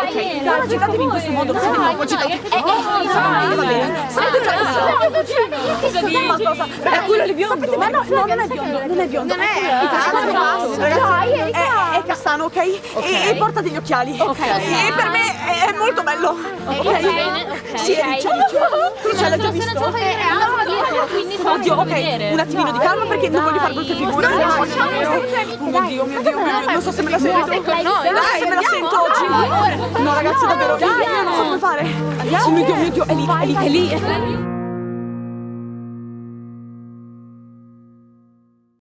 Ok, agitatevi in questo modo, siete un po' agitati. Va bene. Sapete già cosa È quello lì biondo. Ma no, no, non è biondo, non è biondo. Non è. È, castano, ok? E, e porta degli occhiali. Ok. E per me è, molto bello. Ok? Sì, è. Tu ce l'hai già visto? Oddio, ok, un attimino di calma perché non voglio fare brutte figure. Oh mio Dio, mio Dio, mio Dio, non so se me la sento. Non so se me la sento oggi. No ragazzi, davvero, io non so come fare. Oh mio Dio, mio Dio, è lì, è lì, è lì.